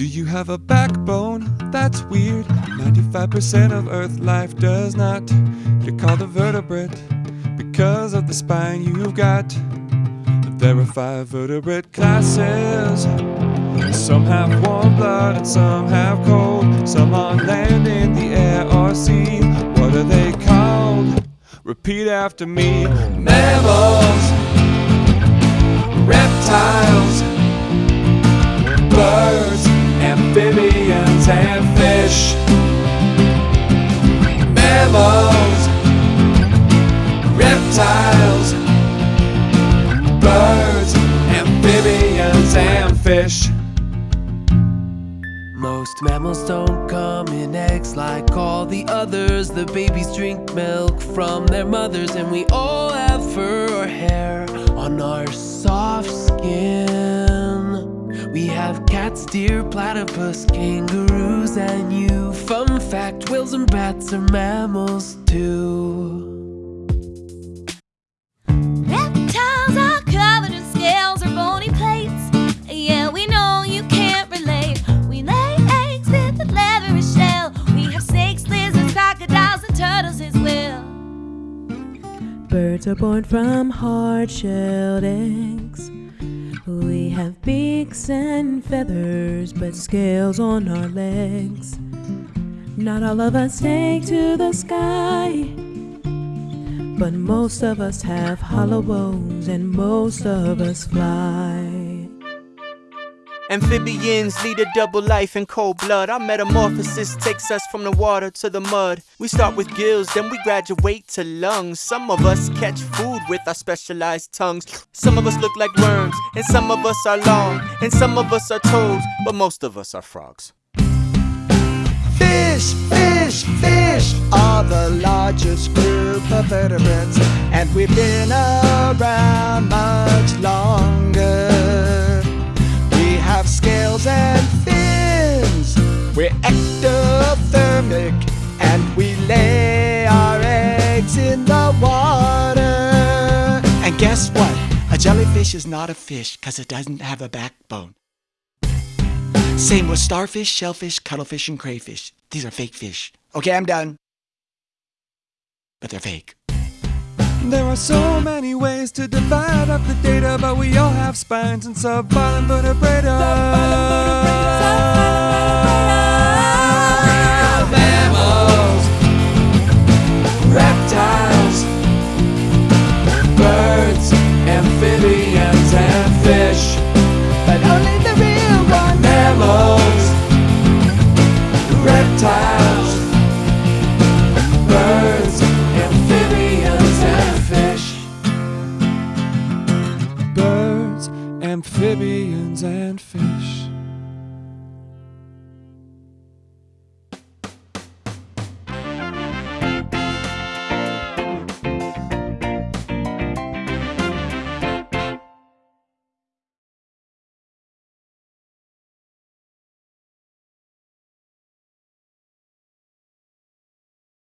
Do you have a backbone? That's weird. 95% of Earth life does not. You're called a vertebrate because of the spine you've got. There are five vertebrate classes. Some have warm blood and some have cold. Some on land, in the air, or sea. What are they called? Repeat after me. Mammals, fish. Most mammals don't come in eggs like all the others. The babies drink milk from their mothers, and we all have fur or hair on our soft skin. We have cats, deer, platypus, kangaroos, and you. Fun fact whales and bats are mammals too. Birds are born from hard shelled eggs. We have beaks and feathers, but scales on our legs. Not all of us take to the sky, but most of us have hollow bones and most of us fly. Amphibians lead a double life in cold blood. Our metamorphosis takes us from the water to the mud. We start with gills, then we graduate to lungs. Some of us catch food with our specialized tongues. Some of us look like worms, and some of us are long, and some of us are toads, but most of us are frogs. Fish, fish, fish are the largest group of vertebrates, and we've been around jellyfish is not a fish because it doesn't have a backbone. Same with starfish, shellfish, cuttlefish, and crayfish. These are fake fish. Okay, I'm done. But they're fake. There are so many ways to divide up the data, but we all have spines and sub-phylum vertebrata. Amphibians, and fish.